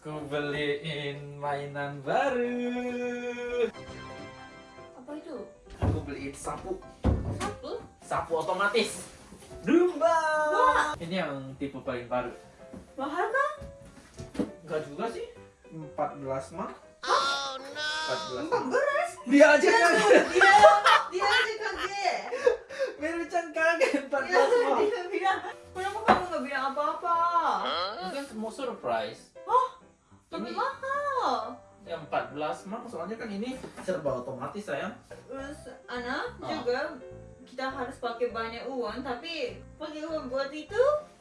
Aku beliin mainan baru. Apa itu? Aku beliin sapu. Sapu? Sapu otomatis. Dumba. Wah. Ini yang tipe paling baru. Mahal kan? Enggak juga sih. 14 mah. Oh no! 14. Empat belas? Dia aja kaget. Dia, dia aja kaget. Merucan kaget 14 Dia, mah. dia bilang, kenapa kamu nggak bilang apa-apa? Ini kan mau surprise. Tapi mahal. yang 14 mah soalnya kan ini serba otomatis sayang. Terus anak Ah. juga kita harus pakai banyak uang, tapi pakai uang buat itu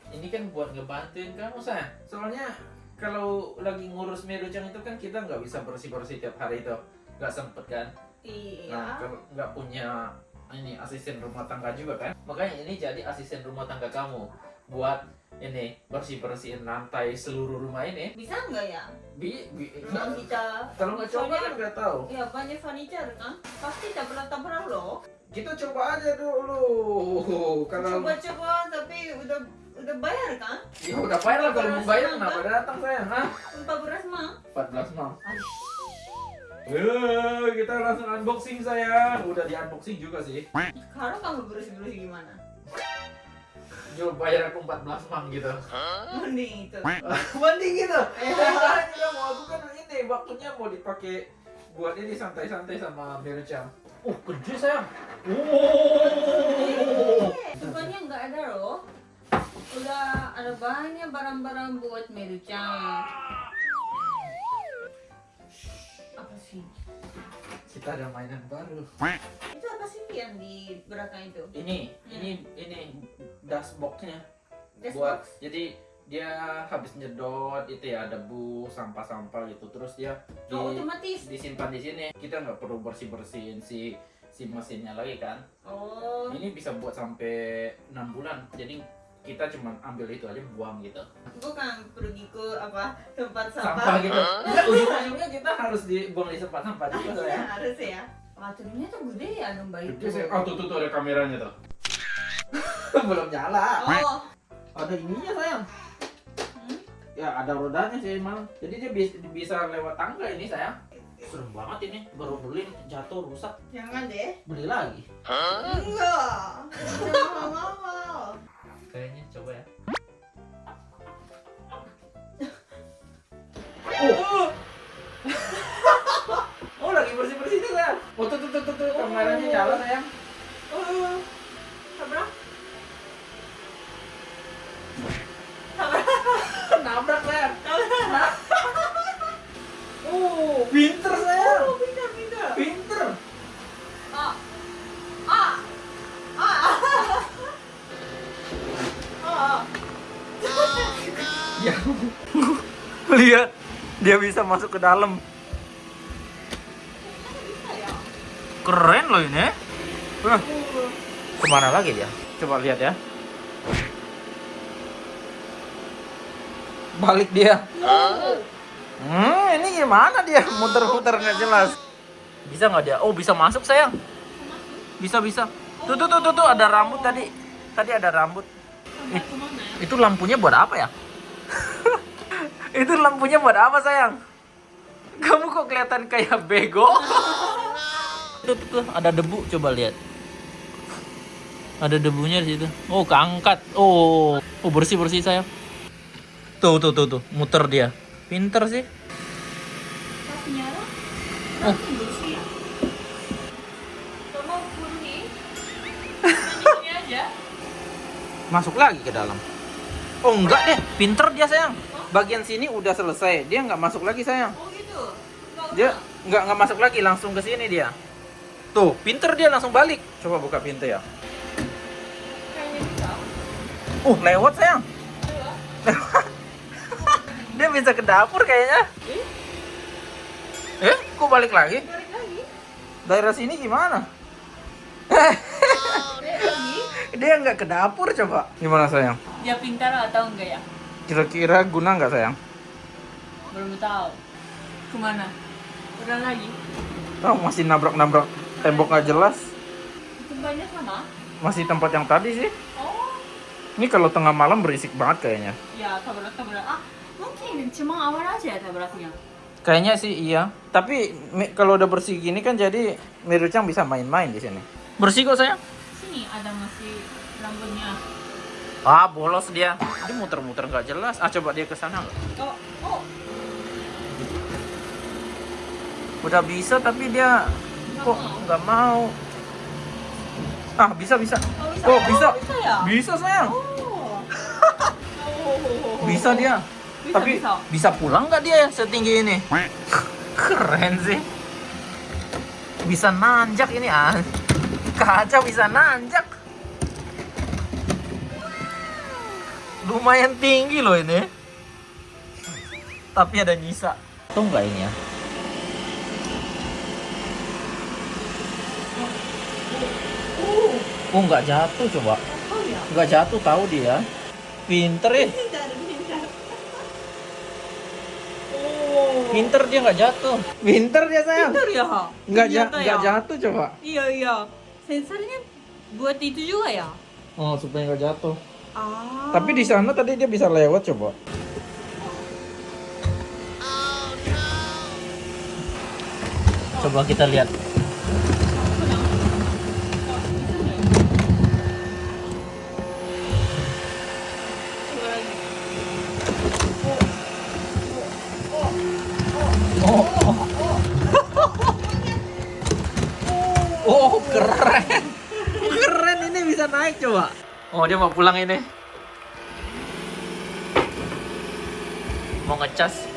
Ini kan buat ngebantuin kamu sayang. Soalnya kalau lagi ngurus Merucang itu kan kita nggak bisa bersih-bersih tiap hari itu. Nggak sempet kan? Nah, iya. kalau nggak punya ini asisten rumah tangga juga kan? Makanya ini jadi asisten rumah tangga kamu buat ini bersih bersihin lantai seluruh rumah ini. Bisa nggak ya? Bi, bi nggak- kita. kalau nggak coba kan nggak tahu. Ya banyak furniture kan? Pasti tabrak-tabrak loh. Kita coba aja dulu. Kalau Coba-coba tapi udah udah bayar kan? ya udah bayar lah kalau mau bayar kenapa datang sayang? Hah? Empat belas mah. 14 mah. Aish. Eh, kita langsung unboxing sayang. Udah di unboxing juga sih. Sekarang kamu bersih-bersih gimana? Jual bayar aku 14 mang gitu. Mending itu. Mending gitu. Sekarang juga mau aku kan ini waktunya mau dipakai buat ini santai-santai sama Mirucam. Uh, gede sayang. Oh. Bukannya nggak ada loh. Udah ada banyak barang-barang buat merucang. Apa sih? Kita ada mainan baru. Yang di belakang itu? Ini, ini, ini dashboardnya Dashboard? buat jadi dia habis nyedot itu ya debu sampah-sampah gitu terus dia di, Oh, otomatis. disimpan di sini kita nggak perlu bersih bersihin si si mesinnya lagi kan Oh, ini bisa buat sampai enam bulan jadi kita cuma ambil itu aja buang gitu bukan pergi ke apa tempat sampah, sampah. gitu Nggak, ujung-ujungnya kita harus dibuang di tempat sampah juga Iya, ya harus ya. Wah, ternyata gede ya domba itu. oh tuh tuh tuh ada kameranya tuh belum nyala Oh, ada ininya sayang hmm? ya ada rodanya sih emang jadi dia bisa, bisa lewat tangga ini sayang serem banget ini baru beli jatuh rusak jangan deh. beli lagi Enggak. Jangan mau. kayaknya coba ya oh tuh tuh tuh tuh, tuh. kameranya nyala sayang Oh, tabrak. nabrak sayang oh pinter sayang Oh, pintar, pintar. pinter Ah. Ah. Ah. Ah. ya lihat dia bisa masuk ke dalam Bisa ya? Keren loh ini. Wah, ke mana lagi dia? Coba lihat ya. Balik dia. Hmm ini gimana dia? Muter-muter nggak jelas. Bisa nggak dia? Oh bisa masuk sayang. Bisa bisa. Tuh tuh tuh tuh, tuh ada rambut tadi. Tadi ada rambut. Ya? itu lampunya buat apa ya? Itu lampunya buat apa sayang? Kamu kok kelihatan kayak bego tuh, tuh, tuh ada debu coba lihat. Ada debunya di situ. Oh keangkat. Oh oh bersih bersih sayang. Tuh tuh tuh tuh. Muter dia. Pinter sih. Oh. masuk lagi ke dalam. Oh enggak deh. Pinter dia sayang. Bagian sini udah selesai. Dia nggak masuk lagi sayang. Oh gitu? Dia nggak nggak masuk lagi. Langsung ke sini dia tuh pinter dia langsung balik. Coba buka pintu ya. Uh lewat sayang. Coba. dia bisa ke dapur kayaknya. Eh, kok balik lagi? Balik lagi. daerah sini gimana? Dia nggak ke dapur coba. Gimana sayang? Dia pintar atau enggak ya? kira-kira guna nggak sayang? Belum tahu. Ke mana? Udah lagi. oh masih nabrak-nabrak tembok nggak jelas Itu banyak sama? masih tempat yang tadi sih Oh, ini kalau tengah malam berisik banget kayaknya ya tabrak tabrak. Ah, Mungkin cuma awal aja ya tabraknya. Kayaknya sih iya. Tapi kalau udah bersih gini kan jadi Mirucang bisa main-main di sini. Bersih kok sayang. Sini ada masih rambutnya. Ah bolos dia. Dia muter-muter nggak jelas. Ah coba dia ke sana? Oh, oh, Udah bisa tapi dia kok nggak mau. Ah bisa bisa. oh bisa. Oh bisa. bisa ya? Bisa sayang. Oh. oh. Bisa dia. Bisa, tapi bisa. bisa pulang nggak dia ya setinggi ini? Keren sih. Bisa nanjak ini ah. Kaca bisa nanjak. Lumayan tinggi loh ini. Tapi ada nyisa. Tuh nggak ini ya? Oh nggak jatuh coba. Oh. Nggak jatuh tahu dia. Pinter ya. Oh. Pinter dia nggak jatuh. Pinter dia sayang. Pintar ya? Nggak ja ya? jatuh coba. Iya, iya. Sensornya buat itu juga ya? Oh supaya nggak jatuh. Ah. Tapi di sana tadi dia bisa lewat coba. Coba kita lihat. Oh dia mau pulang ini. Mau ngecas.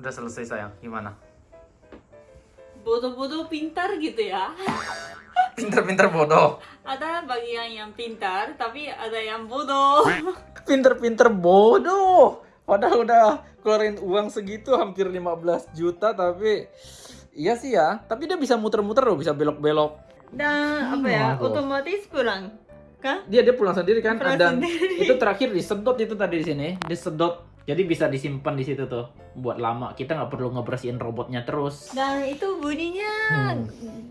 Udah selesai sayang, gimana? Bodoh-bodoh pintar gitu ya. Pinter-pinter bodoh. Ada bagian yang pintar, tapi ada yang bodoh. Pinter-pinter bodoh. Padahal udah keluarin uang segitu hampir 15 juta tapi iya sih ya. Tapi dia bisa muter-muter loh, bisa belok-belok. Dan apa ya, Waduh. otomatis pulang. Kan? Dia dia pulang sendiri kan Pulang dan sendiri. itu terakhir disedot itu tadi di sini, disedot. Jadi bisa disimpan di situ tuh buat lama. Kita nggak perlu ngebersihin robotnya terus. Dan itu bunyinya Hmm.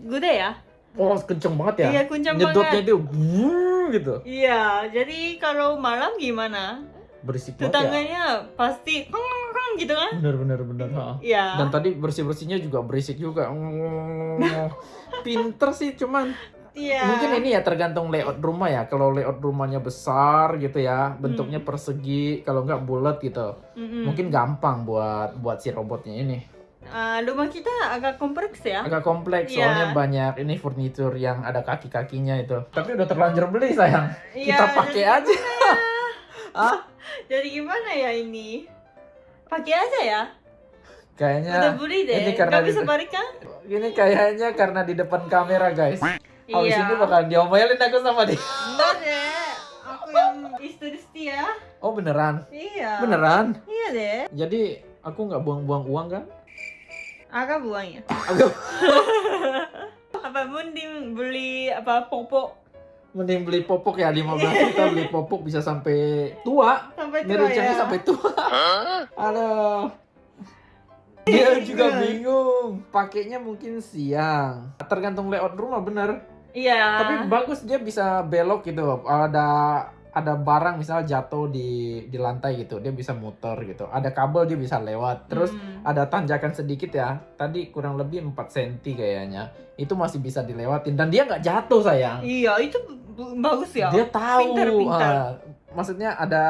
gede ya? Oh, kenceng banget ya. Iya, kenceng Nyedotnya banget. itu wuh, gitu. Iya, jadi kalau malam gimana? Berisik banget ya. Tetangganya pasti kong kong kong gitu kan? Bener bener bener. ha. Iya. Dan tadi bersih-bersihnya juga berisik juga. Pinter sih cuman Iya. Mungkin ini ya tergantung layout rumah ya. Kalau layout rumahnya besar gitu ya, bentuknya persegi, kalau nggak bulat gitu. Mm-mm. Mungkin gampang buat buat si robotnya ini. Ah, rumah kita agak kompleks ya. Agak kompleks Iya. soalnya banyak ini furnitur yang ada kaki-kakinya itu. Tapi udah terlanjur beli sayang. Iya, Kita pakai aja. ah, Jadi gimana ya ini? Pakai aja ya. kayaknya Udah beli deh. ini karena Gak bisa balik kan? ini kayaknya karena di depan kamera guys. Habis Iya. ini bakalan diomelin aku sama dia. Enggak deh. Aku yang istri setia. Oh beneran? Iya. Beneran? Iya deh. Jadi aku nggak buang-buang uang kan? Agak buangnya. Aku Apa mending beli apa popok mending beli popok ya 15 juta beli popok bisa sampai tua. sampai tua Ngerucanya ya. sampai tua. Aduh. Dia juga bingung. Pakainya mungkin siang. Tergantung layout rumah bener. Iya. Tapi bagus dia bisa belok gitu. Ada ada barang misal jatuh di di lantai gitu, dia bisa muter gitu. Ada kabel dia bisa lewat. Terus Hmm. ada tanjakan sedikit ya. Tadi kurang lebih 4 cm kayaknya. Itu masih bisa dilewatin dan dia nggak jatuh sayang. Iya, itu bagus ya. Dia tahu. Pintar, pintar. ah, maksudnya ada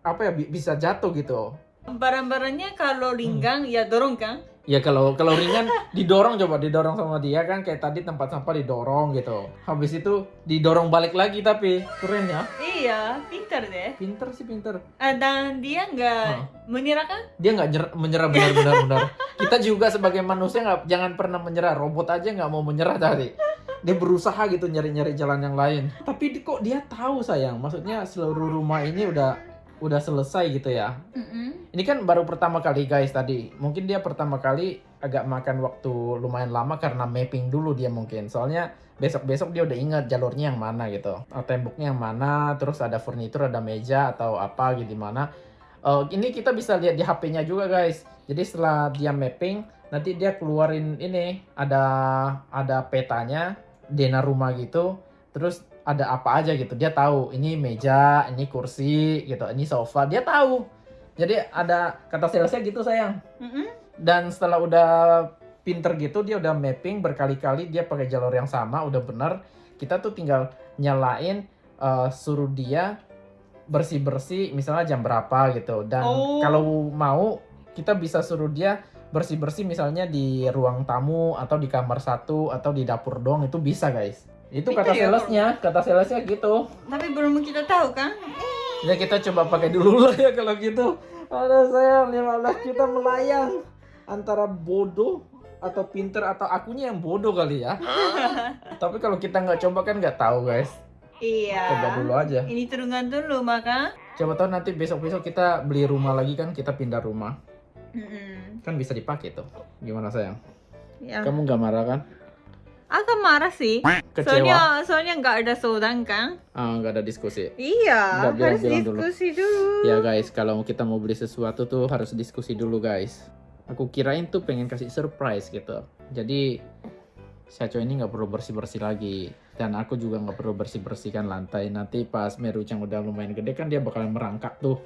apa ya bi- bisa jatuh gitu. Barang-barangnya kalau linggang ya dorong kan? Ya kalau kalau ringan didorong coba didorong sama dia kan kayak tadi tempat sampah didorong gitu. Habis itu didorong balik lagi tapi keren ya. Iya, pintar deh. Pinter sih pinter. Ah, Dan dia nggak Hah. menyerah kan? Dia nggak nyer- menyerah benar-benar benar. Kita juga sebagai manusia nggak jangan pernah menyerah. Robot aja nggak mau menyerah tadi. Dia berusaha gitu nyari-nyari jalan yang lain. Tapi kok dia tahu sayang. Maksudnya seluruh rumah ini udah udah selesai gitu ya. Ini kan baru pertama kali guys tadi. Mungkin dia pertama kali agak makan waktu lumayan lama karena mapping dulu dia mungkin. Soalnya besok-besok dia udah ingat jalurnya yang mana gitu. Eh, Temboknya yang mana, terus ada furnitur, ada meja atau apa gitu di mana. Eh, ini kita bisa lihat di HP-nya juga guys. Jadi setelah dia mapping, nanti dia keluarin ini ada ada petanya dena rumah gitu. Terus ada apa aja gitu. Dia tahu ini meja, ini kursi gitu, ini sofa. Dia tahu. Jadi ada kata salesnya gitu sayang. Dan setelah udah pinter gitu, dia udah mapping berkali-kali dia pakai jalur yang sama, udah bener. Kita tuh tinggal nyalain, eh, suruh dia bersih-bersih, misalnya jam berapa gitu. Dan Oh. kalau mau, kita bisa suruh dia bersih-bersih misalnya di ruang tamu atau di kamar satu atau di dapur doang itu bisa guys. Itu Itu kata ya, salesnya, kata salesnya gitu. Tapi belum kita tahu kan? Ya kita coba pakai dulu lah ya kalau gitu. Ada sayang 15 juta melayang antara bodoh atau pinter atau akunya yang bodoh kali ya. Tapi kalau kita nggak coba kan nggak tahu guys. Iya. Coba dulu aja. Ini turunkan dulu maka. Coba tahu nanti besok-besok kita beli rumah lagi kan kita pindah rumah. Kan bisa dipakai tuh. Gimana sayang? Ya. Kamu nggak marah kan? Agak marah sih. Kecewa? Soalnya soalnya nggak ada sodan kan? Ah nggak ada diskusi. Iya. Nggak, bilang- harus bilang dulu. diskusi dulu. Ya guys, kalau kita mau beli sesuatu tuh harus diskusi dulu guys. Aku kirain tuh pengen kasih surprise gitu. Jadi Syaco ini nggak perlu bersih-bersih lagi. Dan aku juga nggak perlu bersih-bersihkan lantai. Nanti pas Merucang udah lumayan gede kan dia bakalan merangkak tuh.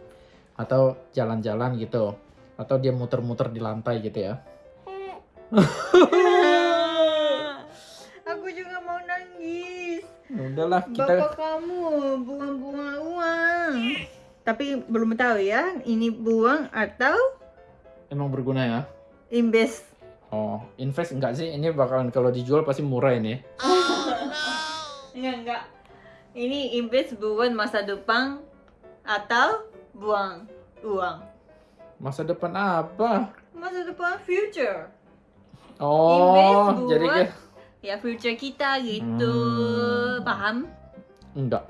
Atau jalan-jalan gitu. Atau dia muter-muter di lantai gitu ya. Udahlah kita Bapak kamu buang-buang uang. Tapi belum tahu ya, ini buang atau emang berguna ya. invest. Oh, invest enggak sih? Ini bakalan kalau dijual pasti murah ini. Enggak, enggak. Ini invest buat masa depan atau buang uang. Masa depan apa? Masa depan future. Oh, Invest jadi buat- kayak Ya future kita gitu. Hmm. Paham? enggak.